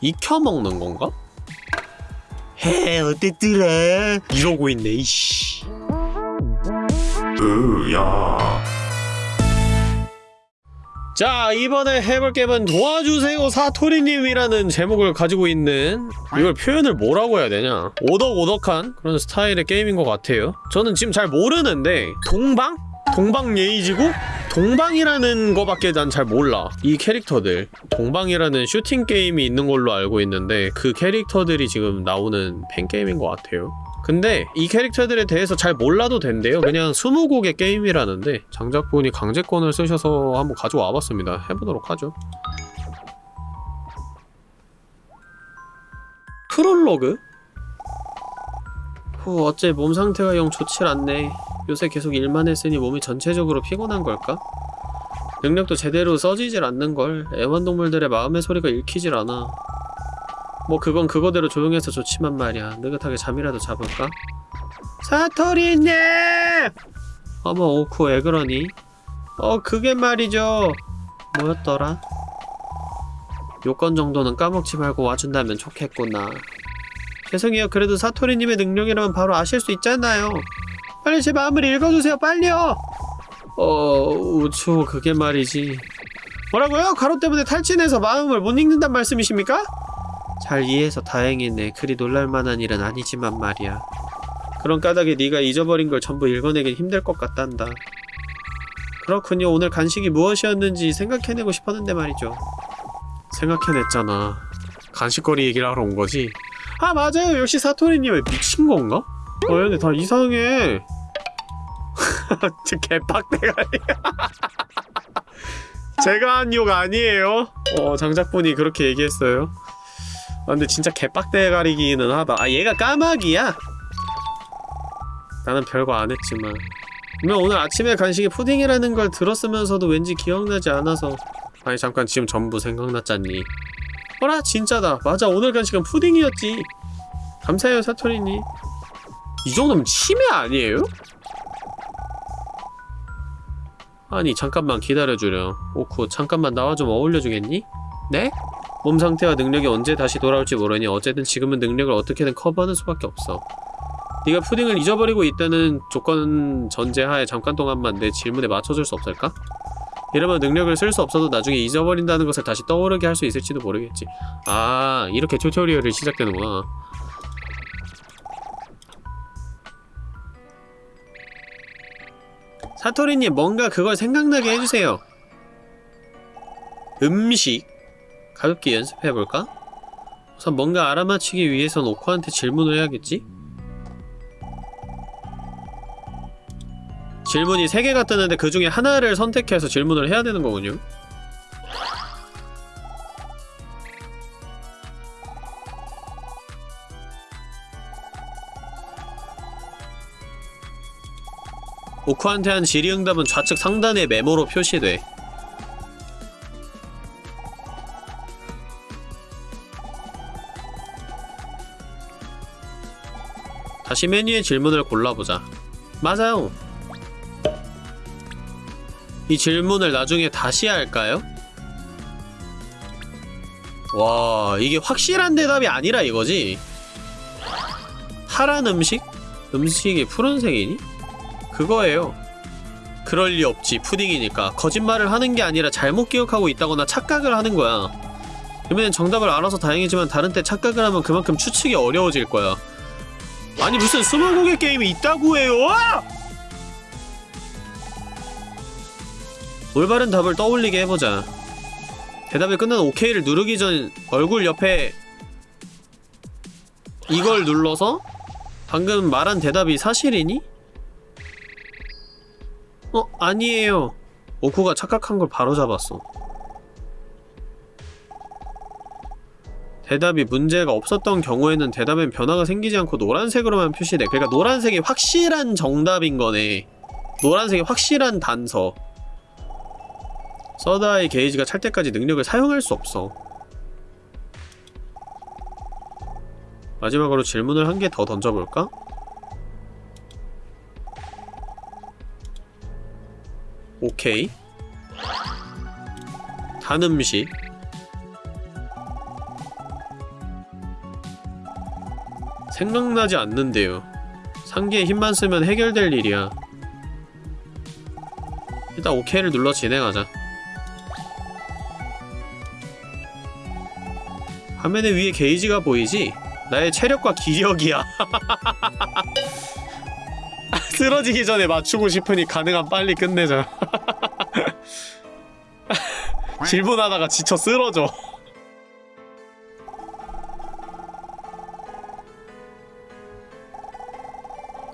익혀 먹는 건가? 해 어땠더라 이러고 있네 이씨. 으야. 자 이번에 해볼 게임은 도와주세요 사토리님이라는 제목을 가지고 있는 이걸 표현을 뭐라고 해야 되냐? 오덕오덕한 그런 스타일의 게임인 것 같아요. 저는 지금 잘 모르는데 동방? 동방 예의지고? 동방이라는 거밖에 난 잘 몰라. 이 캐릭터들. 동방이라는 슈팅 게임이 있는 걸로 알고 있는데 그 캐릭터들이 지금 나오는 팬게임인 것 같아요. 근데 이 캐릭터들에 대해서 잘 몰라도 된대요. 그냥 20곡의 게임이라는데 장작분이 강제권을 쓰셔서 한번 가져와 봤습니다. 해보도록 하죠. 프롤로그? 후 어째 몸 상태가 영 좋질 않네 요새 계속 일만 했으니 몸이 전체적으로 피곤한 걸까? 능력도 제대로 써지질 않는걸 애완동물들의 마음의 소리가 읽히질 않아 뭐 그건 그거대로 조용해서 좋지만 말이야 느긋하게 잠이라도 자볼까? 사토리님! 어머 오쿠 왜 그러니? 어 그게 말이죠 뭐였더라? 요건 정도는 까먹지 말고 와준다면 좋겠구나 죄송해요 그래도 사토리님의 능력이라면 바로 아실 수 있잖아요 빨리 제 마음을 읽어주세요 빨리요 어... 우초 그게 말이지 뭐라고요? 가로 때문에 탈진해서 마음을 못 읽는단 말씀이십니까? 잘 이해해서 다행이네. 그리 놀랄만한 일은 아니지만 말이야. 그런 까닭에 네가 잊어버린 걸 전부 읽어내긴 힘들 것 같단다. 그렇군요. 오늘 간식이 무엇이었는지 생각해내고 싶었는데 말이죠. 생각해냈잖아. 간식거리 얘기를 하러 온 거지? 아 맞아요. 역시 사토리님 왜 미친 건가? 어 근데 다 이상해. 진짜 개빡대가리. 제가 한 욕 아니에요. 어 장작분이 그렇게 얘기했어요. 아, 근데 진짜 개빡대가리기는 하다 아 얘가 까마귀야? 나는 별거 안 했지만 분명 오늘 아침에 간식이 푸딩이라는 걸 들었으면서도 왠지 기억나지 않아서 아니 잠깐 지금 전부 생각났잖니 어라 진짜다 맞아 오늘 간식은 푸딩이었지 감사해요 사토리님 이 정도면 치매 아니에요? 아니 잠깐만 기다려주렴 오쿠 잠깐만 나와 좀 어울려주겠니? 네? 몸 상태와 능력이 언제 다시 돌아올지 모르니 어쨌든 지금은 능력을 어떻게든 커버하는 수밖에 없어. 네가 푸딩을 잊어버리고 있다는 조건 전제하에 잠깐 동안만 내 질문에 맞춰줄 수 없을까? 이러면 능력을 쓸 수 없어도 나중에 잊어버린다는 것을 다시 떠오르게 할 수 있을지도 모르겠지. 아, 이렇게 튜토리얼이 시작되는구나. 사토리님, 뭔가 그걸 생각나게 해주세요. 음식? 가볍게 연습해볼까? 우선 뭔가 알아맞히기 위해선 오코한테 질문을 해야겠지? 질문이 3개가 뜨는데 그 중에 하나를 선택해서 질문을 해야 되는 거군요. 오코한테 한 질의응답은 좌측 상단의 메모로 표시돼. 다시 메뉴의 질문을 골라보자. 맞아요. 이 질문을 나중에 다시 할까요? 와, 이게 확실한 대답이 아니라 이거지? 파란 음식? 음식이 푸른색이니? 그거예요. 그럴 리 없지, 푸딩이니까. 거짓말을 하는 게 아니라 잘못 기억하고 있다거나 착각을 하는 거야. 그러면 정답을 알아서 다행이지만 다른 때 착각을 하면 그만큼 추측이 어려워질 거야. 아니 무슨 스무고개 게임이 있다고 해요! 올바른 답을 떠올리게 해보자. 대답이 끝난 OK를 누르기 전 얼굴 옆에 이걸 눌러서 방금 말한 대답이 사실이니? 어? 아니에요. 오쿠가 착각한 걸 바로 잡았어. 대답이 문제가 없었던 경우에는 대답엔 변화가 생기지 않고 노란색으로만 표시돼. 그러니까 노란색이 확실한 정답인 거네. 노란색이 확실한 단서. 서다의 게이지가 찰 때까지 능력을 사용할 수 없어. 마지막으로 질문을 한 개 더 던져볼까? 오케이. 단 음식. 생각나지 않는데요. 상기에 힘만 쓰면 해결될 일이야. 일단 OK를 눌러 진행하자. 화면에 위에 게이지가 보이지? 나의 체력과 기력이야. 쓰러지기 전에 맞추고 싶으니 가능한 빨리 끝내자. 질문하다가 지쳐 쓰러져.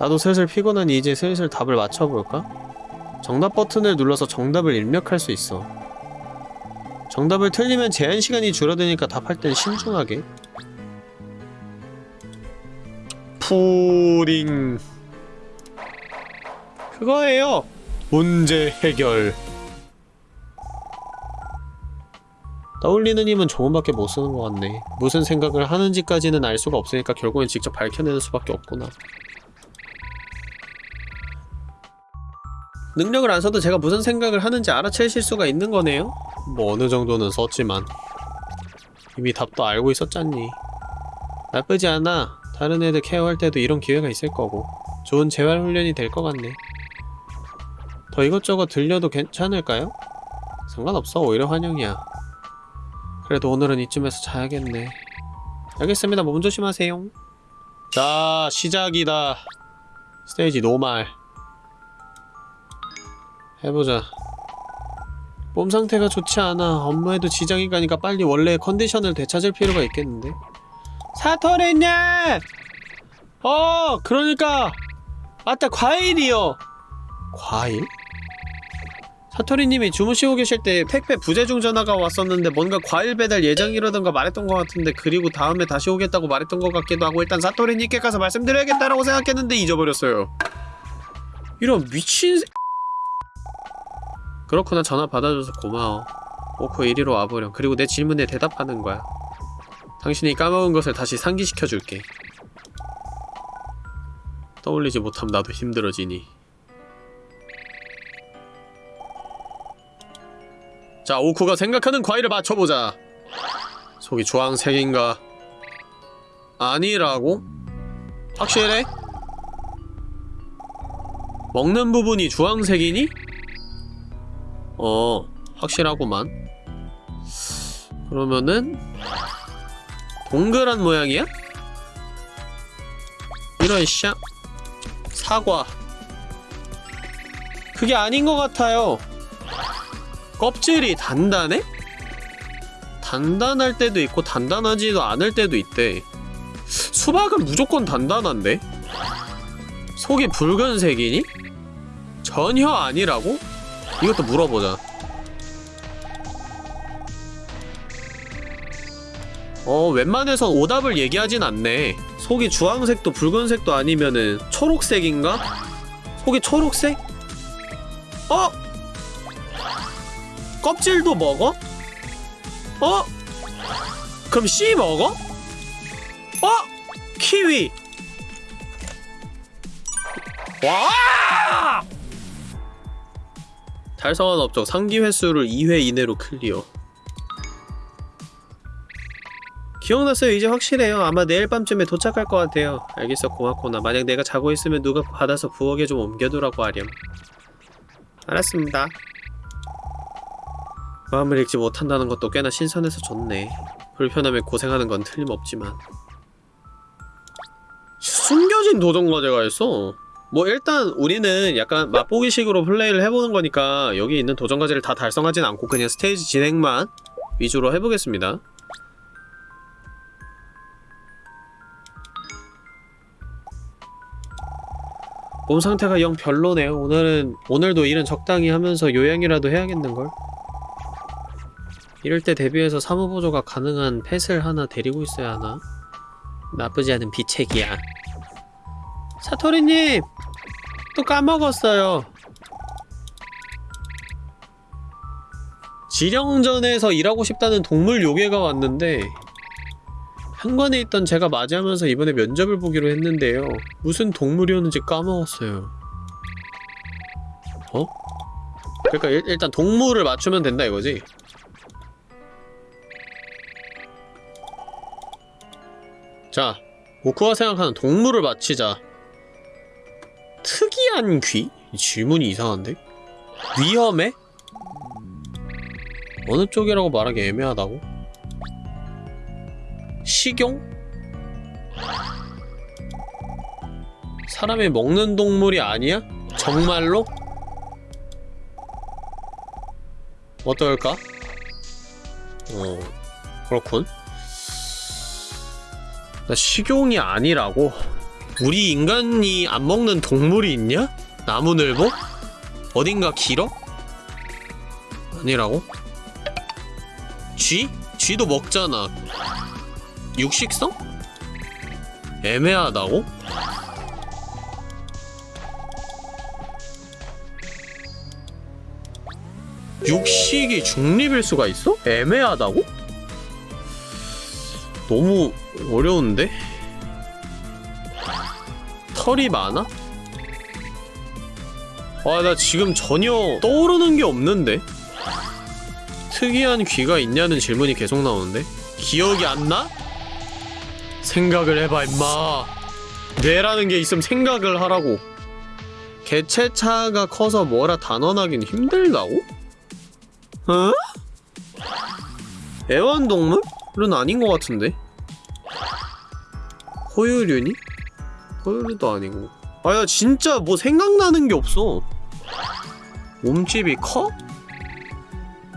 나도 슬슬 피곤하니 이제 슬슬 답을 맞춰볼까? 정답 버튼을 눌러서 정답을 입력할 수 있어. 정답을 틀리면 제한 시간이 줄어드니까 답할 땐 신중하게. 푸링. 그거예요. 문제 해결. 떠올리는 힘은 조금밖에 못 쓰는 것 같네. 무슨 생각을 하는지까지는 알 수가 없으니까 결국엔 직접 밝혀내는 수밖에 없구나. 능력을 안 써도 제가 무슨 생각을 하는지 알아채실 수가 있는 거네요? 뭐 어느 정도는 썼지만 이미 답도 알고 있었잖니. 나쁘지 않아. 다른 애들 케어할 때도 이런 기회가 있을 거고. 좋은 재활 훈련이 될 것 같네. 더 이것저것 들려도 괜찮을까요? 상관없어. 오히려 환영이야. 그래도 오늘은 이쯤에서 자야겠네. 알겠습니다. 몸 조심하세요. 자 시작이다. 스테이지 노말 해보자. 몸 상태가 좋지 않아. 업무에도 지장이 가니까 빨리 원래의 컨디션을 되찾을 필요가 있겠는데. 사토리님! 어 그러니까. 아따 과일이요. 과일? 사토리님이 주무시고 계실 때 택배 부재중 전화가 왔었는데 뭔가 과일 배달 예정이라던가 말했던 것 같은데 그리고 다음에 다시 오겠다고 말했던 것 같기도 하고 일단 사토리님께 가서 말씀드려야겠다라고 생각했는데 잊어버렸어요. 이런 미친 새... 그렇구나. 전화 받아줘서 고마워. 오코 이리로 와보렴. 그리고 내 질문에 대답하는 거야. 당신이 까먹은 것을 다시 상기시켜줄게. 떠올리지 못함 나도 힘들어지니. 자 오쿠가 생각하는 과일을 맞춰보자. 속이 주황색인가? 아니라고? 확실해? 먹는 부분이 주황색이니? 어 확실하구만 그러면은 동그란 모양이야? 이런 샤 사과 그게 아닌 것 같아요 껍질이 단단해? 단단할 때도 있고 단단하지도 않을 때도 있대 수박은 무조건 단단한데? 속이 붉은색이니? 전혀 아니라고? 이것도 물어보자 어 웬만해선 오답을 얘기하진 않네 속이 주황색도 붉은색도 아니면은 초록색인가? 속이 초록색? 어? 껍질도 먹어? 어? 그럼 씨 먹어? 어? 키위 와! 달성한 업적 상기 횟수를 2회 이내로 클리어. 기억났어요. 이제 확실해요. 아마 내일 밤쯤에 도착할 것 같아요. 알겠어. 고맙구나. 만약 내가 자고 있으면 누가 받아서 부엌에 좀 옮겨두라고 하렴. 알았습니다. 마음을 읽지 못한다는 것도 꽤나 신선해서 좋네. 불편함에 고생하는 건 틀림없지만. 숨겨진 도전 과제가 있어 뭐 일단 우리는 약간 맛보기식으로 플레이를 해보는 거니까 여기 있는 도전 과제를 다 달성하진 않고 그냥 스테이지 진행만 위주로 해보겠습니다 몸 상태가 영 별로네요. 오늘은 오늘도 일은 적당히 하면서 요양이라도 해야겠는걸? 이럴 때 대비해서 사무보조가 가능한 펫을 하나 데리고 있어야 하나? 나쁘지 않은 비책이야. 사토리님! 또 까먹었어요. 지령전에서 일하고 싶다는 동물 요괴가 왔는데 현관에 있던 제가 맞이하면서 이번에 면접을 보기로 했는데요. 무슨 동물이었는지 까먹었어요. 어? 그러니까 일, 일단 동물을 맞추면 된다 이거지? 자, 오크가 생각하는 동물을 맞히자 특이한 귀? 이 질문이 이상한데? 위험해? 어느 쪽이라고 말하기 애매하다고? 식용? 사람이 먹는 동물이 아니야? 정말로? 어떨까? 어, 그렇군. 나 식용이 아니라고? 우리 인간이 안 먹는 동물이 있냐? 나무늘보? 어딘가 길어? 아니라고? 쥐? 쥐도 먹잖아. 육식성? 애매하다고? 육식이 중립일 수가 있어? 애매하다고? 너무 어려운데? 털이 많아? 아, 나 지금 전혀 떠오르는 게 없는데? 특이한 귀가 있냐는 질문이 계속 나오는데? 기억이 안 나? 생각을 해봐, 임마. 뇌라는 게 있으면 생각을 하라고. 개체차가 커서 뭐라 단언하긴 힘들다고? 어? 애완동물은 아닌 것 같은데? 호유류니? 호유류도 아니고 아 야 진짜 뭐 생각나는 게 없어 몸집이 커?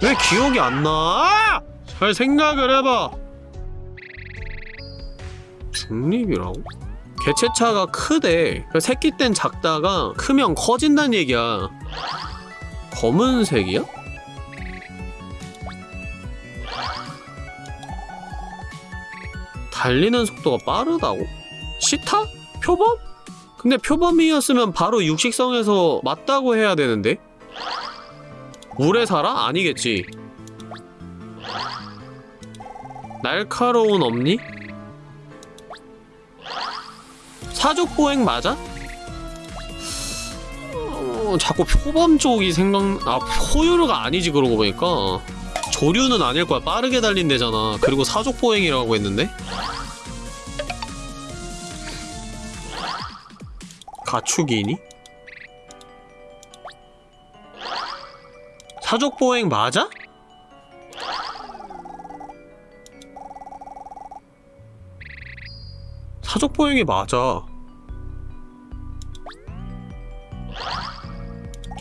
왜 기억이 안 나? 잘 생각을 해봐 중립이라고? 개체차가 크대 그 새끼 땐 작다가 크면 커진다는 얘기야 검은색이야? 달리는 속도가 빠르다고? 시타? 표범? 근데 표범이었으면 바로 육식성에서 맞다고 해야 되는데? 물에 살아? 아니겠지 날카로운 엄니? 사족보행 맞아? 어, 자꾸 표범 쪽이 생각... 아, 포유류가 아니지 그러고 보니까 조류는 아닐 거야 빠르게 달린대잖아 그리고 사족보행이라고 했는데? 가축이니? 사족보행 맞아? 사족보행이 맞아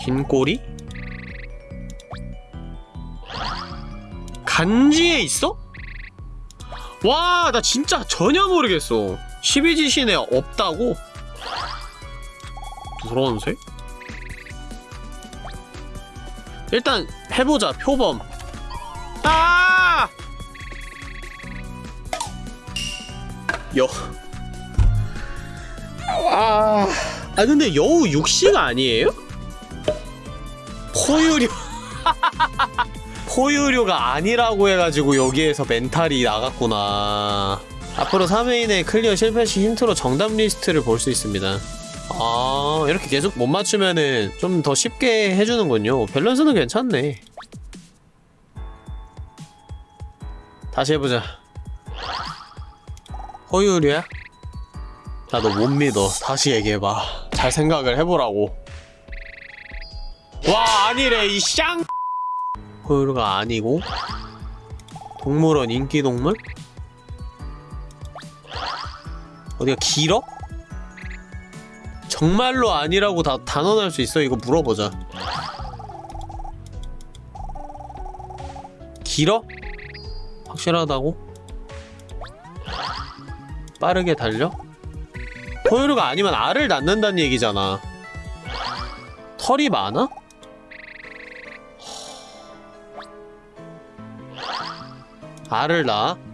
긴 꼬리? 간지에 있어? 와, 나 진짜 전혀 모르겠어. 12지신에 없다고? 노란색? 일단 해보자, 표범. 아! 여. 아, 아 근데 여우 육식 아니에요? 포유류. 포유류가 아니라고 해가지고 여기에서 멘탈이 나갔구나 앞으로 3회 이내 clear 실패 시 힌트로 정답 리스트를 볼 수 있습니다 아 이렇게 계속 못 맞추면은 좀 더 쉽게 해주는군요. 밸런스는 괜찮네. 다시 해보자. 포유류야? 나 너 못 믿어. 다시 얘기해봐. 잘 생각을 해보라고. 와 아니래 이샹. 포유류가 아니고? 동물원 인기동물? 어디가 길어? 정말로 아니라고 다 단언할 수 있어? 이거 물어보자 길어? 확실하다고? 빠르게 달려? 포유류가 아니면 알을 낳는다는 얘기잖아 털이 많아? 알을 낳아?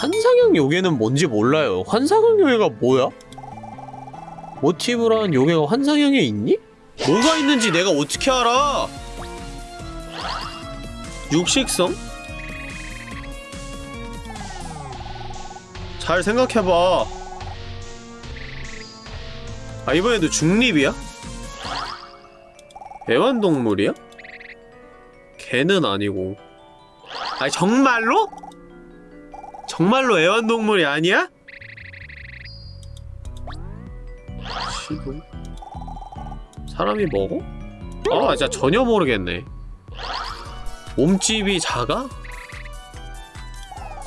환상형 요괴는 뭔지 몰라요. 환상형 요괴가 뭐야? 모티브란 요괴가 환상형에 있니? 뭐가 있는지 내가 어떻게 알아? 육식성? 잘 생각해봐. 아, 이번에도 중립이야? 애완동물이야? 개는 아니고. 아니, 정말로? 정말로 애완동물이 아니야? 시동 사람이 먹어? 아 진짜 전혀 모르겠네 몸집이 작아?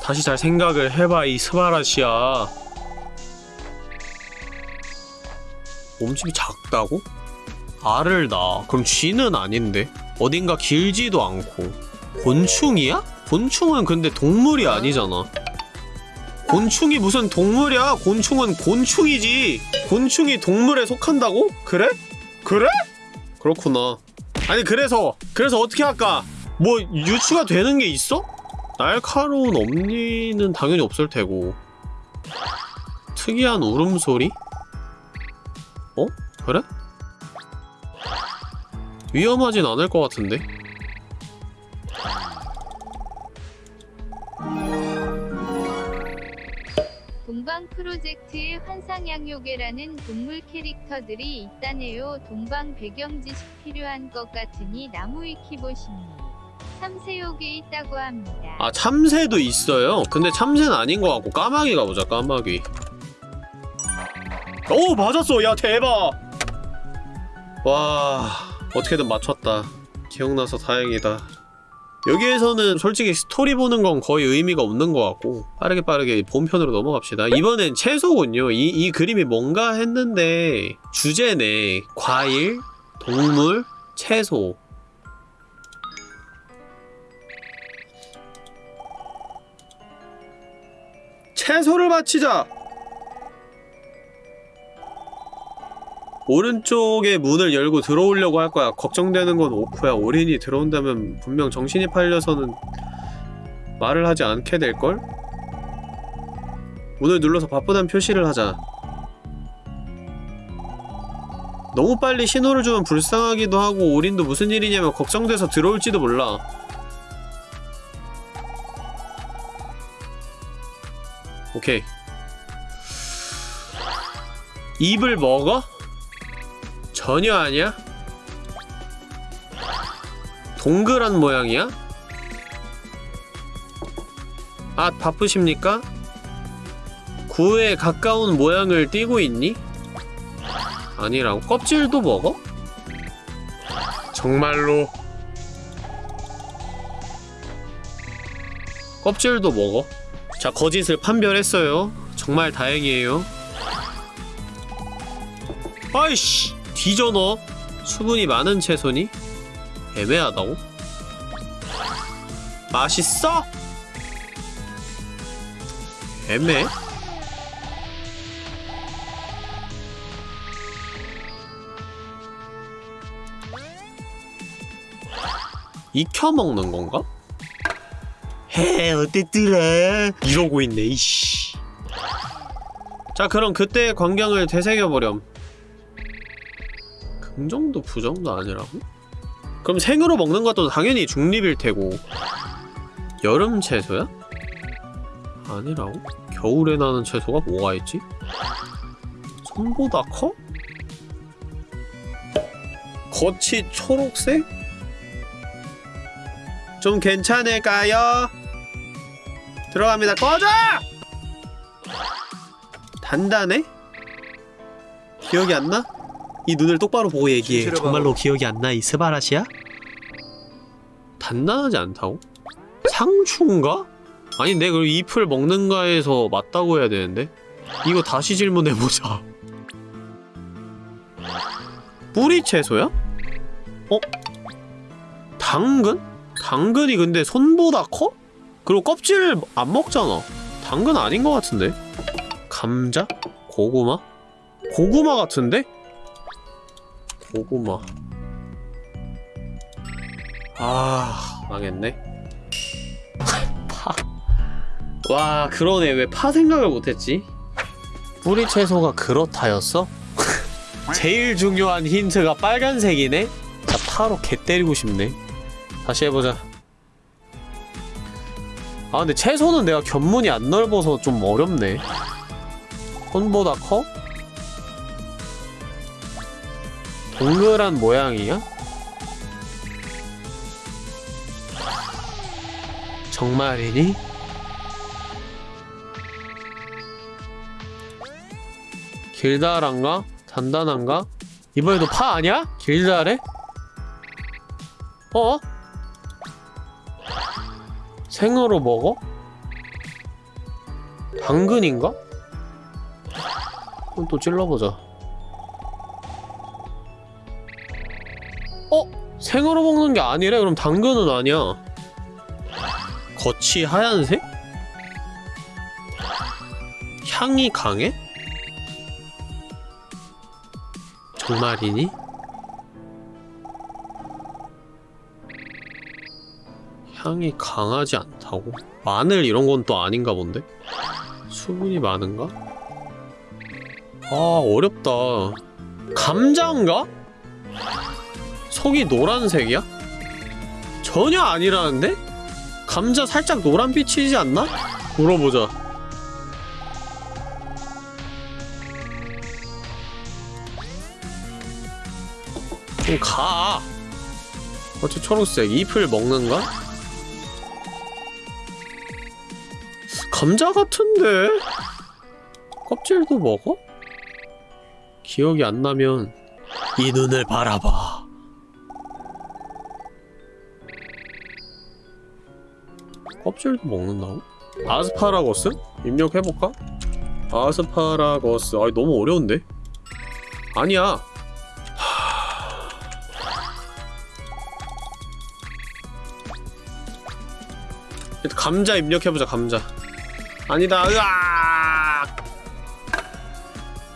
다시 잘 생각을 해봐 이 스바라시야 몸집이 작다고? 알을 낳아 그럼 쥐는 아닌데 어딘가 길지도 않고 곤충이야? 곤충은 근데 동물이 아니잖아 곤충이 무슨 동물이야 곤충은 곤충이지 곤충이 동물에 속한다고? 그래? 그래? 그렇구나 아니 그래서 그래서 어떻게 할까? 뭐 유추가 되는 게 있어? 날카로운 엄니는 당연히 없을 테고 특이한 울음소리? 어? 그래? 위험하진 않을 것 같은데? 동방 프로젝트에 환상양요괴라는 동물 캐릭터들이 있다네요. 동방 배경 지식 필요한 것 같으니 나무 위키 보시니. 참새요괴 있다고 합니다. 아 참새도 있어요 근데 참새는 아닌 것 같고 까마귀 가보자 까마귀 오 맞았어 야 대박 와 어떻게든 맞췄다 기억나서 다행이다 여기에서는 솔직히 스토리 보는 건 거의 의미가 없는 것 같고 빠르게 빠르게 본편으로 넘어갑시다. 이번엔 채소군요. 이, 이 그림이 뭔가 했는데 주제네. 과일, 동물, 채소. 채소를 바치자! 오른쪽에 문을 열고 들어오려고 할 거야. 걱정되는 건 오프야. 올인이 들어온다면 분명 정신이 팔려서는 말을 하지 않게 될걸? 문을 눌러서 바쁘단 표시를 하자. 너무 빨리 신호를 주면 불쌍하기도 하고 올인도 무슨 일이냐면 걱정돼서 들어올지도 몰라. 오케이. 입을 먹어? 전혀 아니야? 동그란 모양이야? 아, 바쁘십니까? 구에 가까운 모양을 띠고 있니? 아니라고? 껍질도 먹어? 정말로 껍질도 먹어? 자, 거짓을 판별했어요. 정말 다행이에요. 아이씨! 뒤져 너! 수분이 많은 채소니? 애매하다고? 맛있어? 애매? 익혀 먹는 건가? 해 어땠더라 이러고 있네 이씨 자 그럼 그때의 광경을 되새겨보렴 긍정도 부정도 아니라고? 그럼 생으로 먹는 것도 당연히 중립일 테고 여름 채소야? 아니라고? 겨울에 나는 채소가 뭐가 있지? 손보다 커? 겉이 초록색? 좀 괜찮을까요? 들어갑니다. 꺼져! 단단해? 기억이 안 나? 이 눈을 똑바로 보고 얘기해. 정말로 기억이 안 나? 이 스바라시야? 단단하지 않다고? 상추인가? 아니 내가 그럼 잎을 먹는가에서 맞다고 해야 되는데? 이거 다시 질문해보자. 뿌리 채소야? 어? 당근? 당근이 근데 손보다 커? 그리고 껍질 안 먹잖아. 당근 아닌 것 같은데? 감자? 고구마? 고구마 같은데? 고구마. 아, 망했네. 파. 와, 그러네. 왜 파 생각을 못했지? 뿌리 채소가 그렇다였어? 제일 중요한 힌트가 빨간색이네? 자, 파로 개 때리고 싶네. 다시 해보자. 아 근데 채소는 내가 견문이 안 넓어서 좀 어렵네. 손보다 커? 동그란 모양이야? 정말이니? 길다란가? 단단한가? 이번에도 파 아니야? 길다래? 어? 생으로 먹어? 당근인가? 그럼 또 찔러보자 생으로 먹는 게 아니래? 그럼 당근은 아니야. 겉이 하얀색? 향이 강해? 정말이니? 향이 강하지 않다고? 마늘 이런 건 또 아닌가 본데? 수분이 많은가? 아 어렵다 감자인가? 속이 노란색이야? 전혀 아니라는데? 감자 살짝 노란빛이지 않나? 물어보자 좀 가. 어째 초록색 잎을 먹는가? 감자 같은데? 껍질도 먹어? 기억이 안 나면 이 눈을 바라봐. 껍질도 먹는다고? 아스파라거스? 입력해볼까? 아스파라거스. 아 너무 어려운데? 아니야. 일단 감자 입력해보자 감자 아니다 으악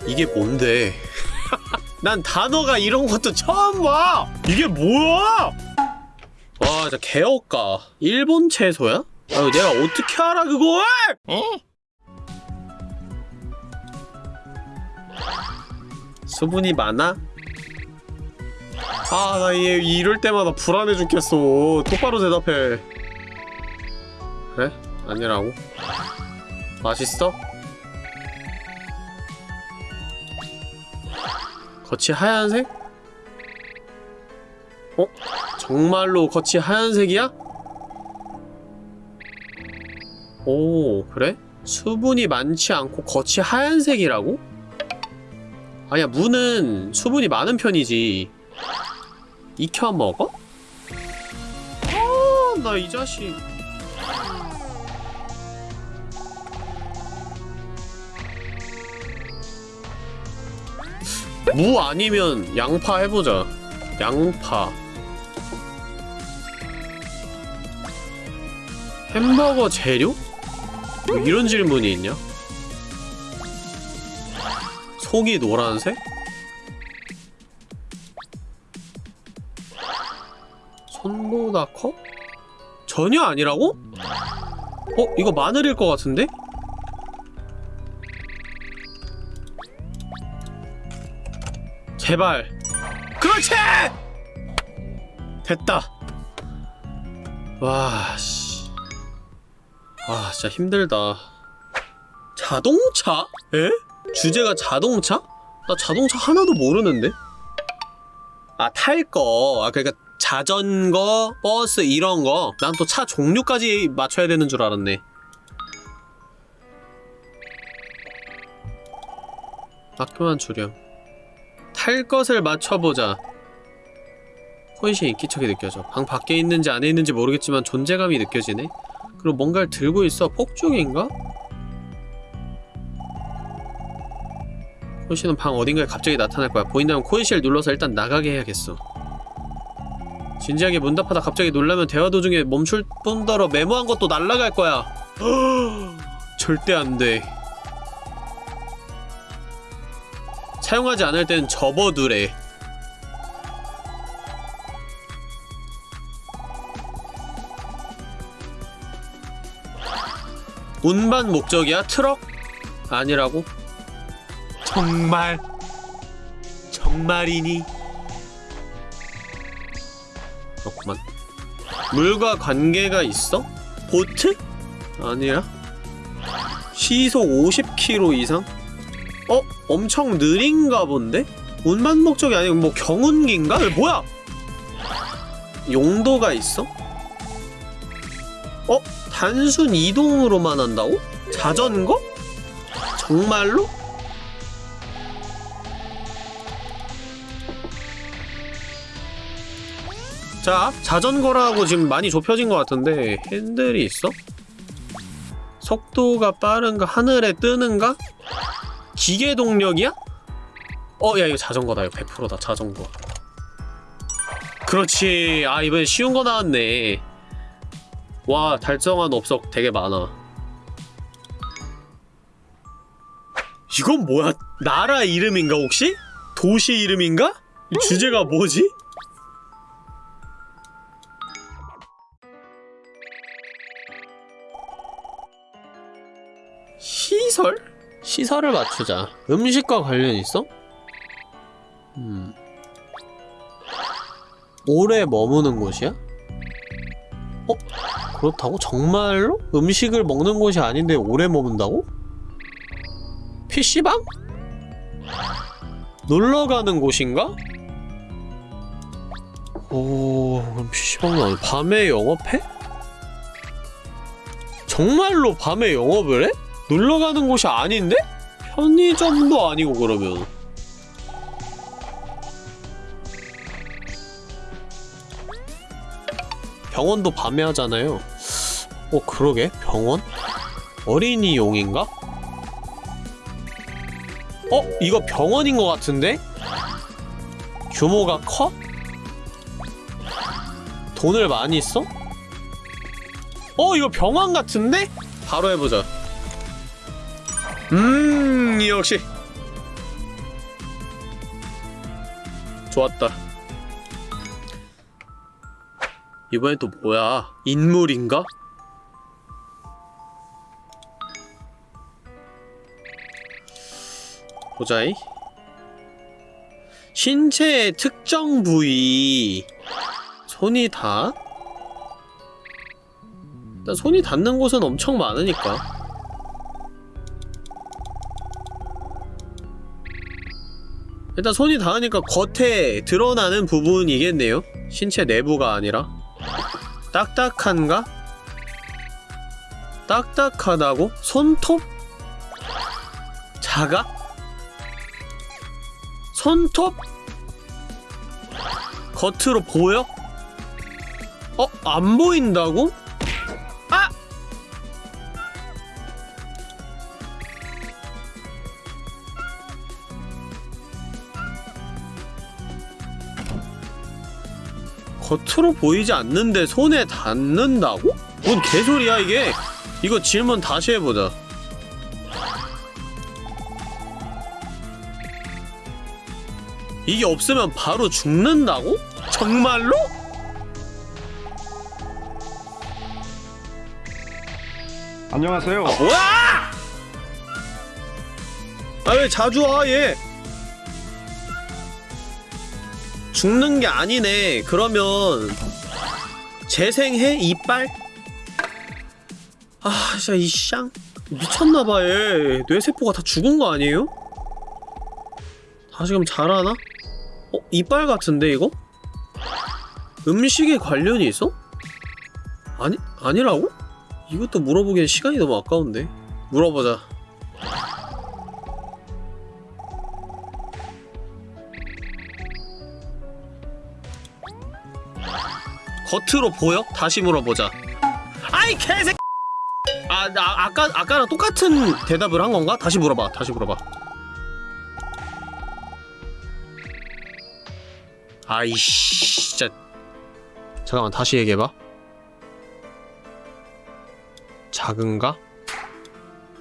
이게 뭔데 난 단어가 이런 것도 처음 봐 이게 뭐야 와 진짜 개업가 일본 채소야? 아 내가 어떻게 알아 그걸 수분이 많아? 아 나 얘 이럴 때마다 불안해 죽겠어 똑바로 대답해 그래? 아니라고? 맛있어? 겉이 하얀색? 어? 정말로 겉이 하얀색이야? 오 그래? 수분이 많지 않고 겉이 하얀색이라고? 아니야 무는 수분이 많은 편이지 익혀 먹어? 아나 이 자식 무 아니면 양파 해보자. 양파. 햄버거 재료? 뭐 이런 질문이 있냐? 속이 노란색? 손보다 커? 전혀 아니라고? 어? 이거 마늘일 것 같은데? 제발 그렇지! 됐다 와 씨 와 진짜 힘들다 자동차? 에? 주제가 자동차? 나 자동차 하나도 모르는데? 아 탈거 아 그러니까 자전거, 버스 이런 거 난 또 차 종류까지 맞춰야 되는 줄 알았네 학교만 주렴 탈 것을 맞춰보자. 혼신이 인기척이 느껴져. 방 밖에 있는지 안에 있는지 모르겠지만 존재감이 느껴지네. 그리고 뭔가를 들고 있어. 폭죽인가? 코인씨는 방 어딘가에 갑자기 나타날 거야. 보인다면 코인씨를 눌러서 일단 나가게 해야겠어. 진지하게 문답하다 갑자기 놀라면 대화 도중에 멈출 뿐더러 메모한 것도 날라갈 거야. 절대 안 돼. 사용하지 않을 땐 접어두래. 운반 목적이야? 트럭? 아니라고? 정말 정말이니? 그렇구만 물과 관계가 있어? 보트? 아니야 시속 50km 이상? 어? 엄청 느린가 본데? 운반 목적이 아니고 뭐 경운기인가? 뭐야? 용도가 있어? 단순 이동으로만 한다고? 자전거? 정말로? 자, 자전거라고 지금 많이 좁혀진 것 같은데 핸들이 있어? 속도가 빠른가? 하늘에 뜨는가? 기계 동력이야? 어, 야 이거 자전거다. 이거 100%다. 자전거. 그렇지. 아, 이번에 쉬운 거 나왔네. 와, 달성한 업적 되게 많아. 이건 뭐야? 나라 이름인가, 혹시? 도시 이름인가? 이 주제가 뭐지? 시설? 시설을 맞추자. 음식과 관련 있어? 음. 오래 머무는 곳이야? 어? 그렇다고? 정말로? 음식을 먹는 곳이 아닌데 오래 머문다고? PC방? 놀러 가는 곳인가? 오, 그럼 PC방은 아니 밤에 영업해? 정말로 밤에 영업을 해? 놀러 가는 곳이 아닌데? 편의점도 아니고 그러면 병원도 밤에 하잖아요 어 그러게 병원? 어린이용인가? 어? 이거 병원인 것 같은데? 규모가 커? 돈을 많이 써? 어 이거 병원 같은데? 바로 해보자 음 역시 좋았다 이번엔 또 뭐야? 인물인가? 보자이. 신체의 특정 부위. 손이 닿? 일단 손이 닿는 곳은 엄청 많으니까. 일단 손이 닿으니까 겉에 드러나는 부분이겠네요. 신체 내부가 아니라 딱딱한가? 딱딱하다고? 손톱? 작아? 손톱? 겉으로 보여? 어? 안 보인다고? 겉으로 보이지 않는데 손에 닿는다고? 뭔 개소리야 이게? 이거 질문 다시 해보자 이게 없으면 바로 죽는다고? 정말로? 안녕하세요. 아 뭐야! 아 왜 자주 와 얘? 죽는 게 아니네. 그러면 재생해 이빨? 아 진짜 이쌍 미쳤나봐 얘. 뇌세포가 다 죽은 거 아니에요? 다시금 자라나? 어 이빨 같은데 이거? 음식에 관련이 있어? 아니 아니라고? 이것도 물어보기엔 시간이 너무 아까운데 물어보자 겉으로 보여? 다시 물어보자 아이 개새 아, 나 아까 아까랑 똑같은 대답을 한 건가? 다시 물어봐. 다시 물어봐. 아이씨, 진짜. 잠깐만, 다시 얘기해봐. 작은가?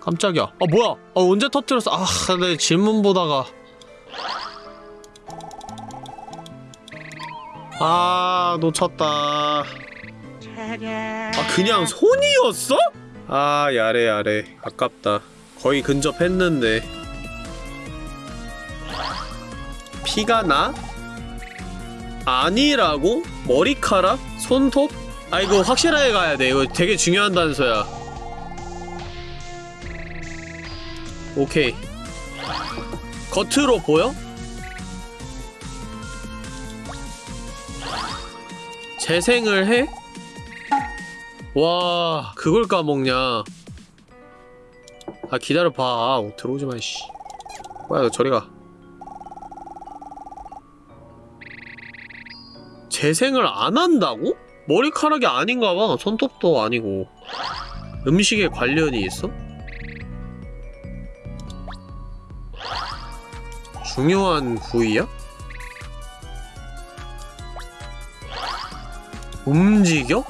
깜짝이야. 아, 뭐야? 아, 언제 터뜨렸어? 아, 내 질문 보다가. 아, 놓쳤다. 아, 그냥 손이었어? 아 야래 야래 아깝다 거의 근접했는데 피가 나? 아니라고? 머리카락? 손톱? 아 이거 확실하게 가야 돼 이거 되게 중요한 단서야 오케이 겉으로 보여? 재생을 해? 와 그걸 까먹냐 아 기다려봐 아, 들어오지마 씨 뭐야 너 저리가 재생을 안 한다고? 머리카락이 아닌가 봐. 손톱도 아니고. 음식에 관련이 있어? 중요한 부위야? 움직여?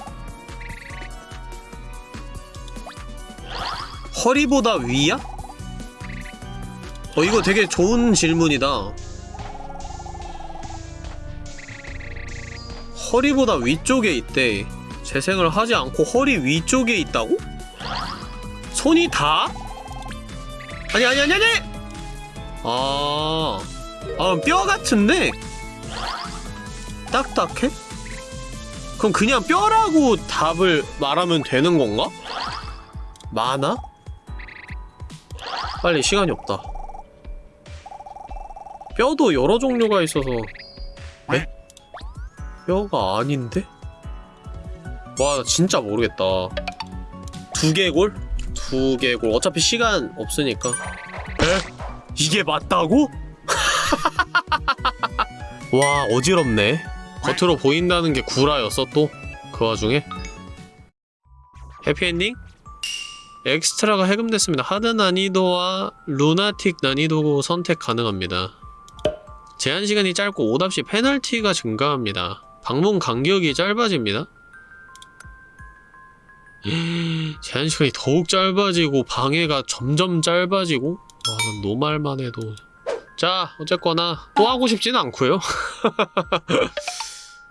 허리보다 위야? 어, 이거 되게 좋은 질문이다. 허리보다 위쪽에 있대. 재생을 하지 않고 허리 위쪽에 있다고? 손이 다? 아니, 아니, 아니, 아니! 아, 아, 뼈 같은데? 딱딱해? 그럼 그냥 뼈라고 답을 말하면 되는 건가? 많아? 빨리 시간이 없다. 뼈도 여러 종류가 있어서 에? 뼈가 아닌데? 와, 나 진짜 모르겠다. 두개골? 두개골. 어차피 시간 없으니까. 에? 이게 맞다고? 와, 어지럽네. 겉으로 보인다는 게 구라였어, 또? 그 와중에? 해피엔딩? 엑스트라가 해금됐습니다. 하드 난이도와 lunatic 난이도 선택 가능합니다. 제한 시간이 짧고 오답시 페널티가 증가합니다. 방문 간격이 짧아집니다. 제한 시간이 더욱 짧아지고 방해가 점점 짧아지고 와, 난 노말만 해도 자, 어쨌거나 또 하고 싶지는 않고요.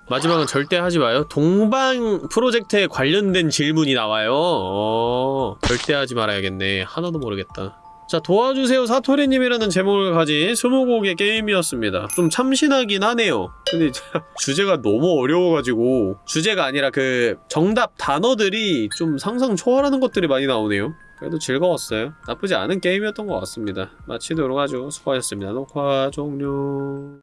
마지막은 절대 하지 마요. 동방 프로젝트에 관련된 질문이 나와요. 어, 절대 하지 말아야겠네. 하나도 모르겠다. 자, 도와주세요 사토리님이라는 제목을 가진 20곡의 게임이었습니다. 좀 참신하긴 하네요. 근데 주제가 너무 어려워가지고 주제가 아니라 그 정답 단어들이 좀 상상 초월하는 것들이 많이 나오네요. 그래도 즐거웠어요. 나쁘지 않은 게임이었던 것 같습니다. 마치도록 하죠. 수고하셨습니다. 녹화 종료.